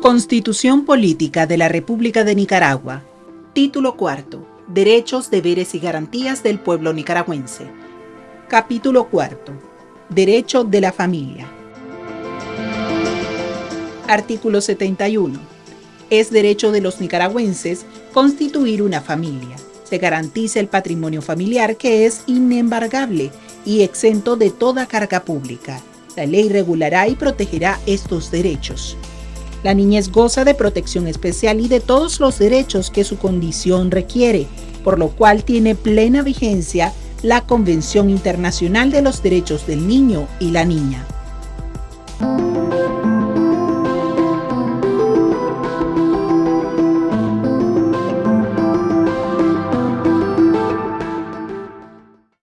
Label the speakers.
Speaker 1: Constitución Política de la República de Nicaragua. Título cuarto. Derechos, deberes y garantías del pueblo nicaragüense. Capítulo cuarto. Derecho de la familia. Artículo 71. Es derecho de los nicaragüenses constituir una familia. Se garantiza el patrimonio familiar que es inembargable y exento de toda carga pública. La ley regulará y protegerá estos derechos. La niñez goza de protección especial y de todos los derechos que su condición requiere, por lo cual tiene plena vigencia la Convención Internacional de los Derechos del Niño y la Niña.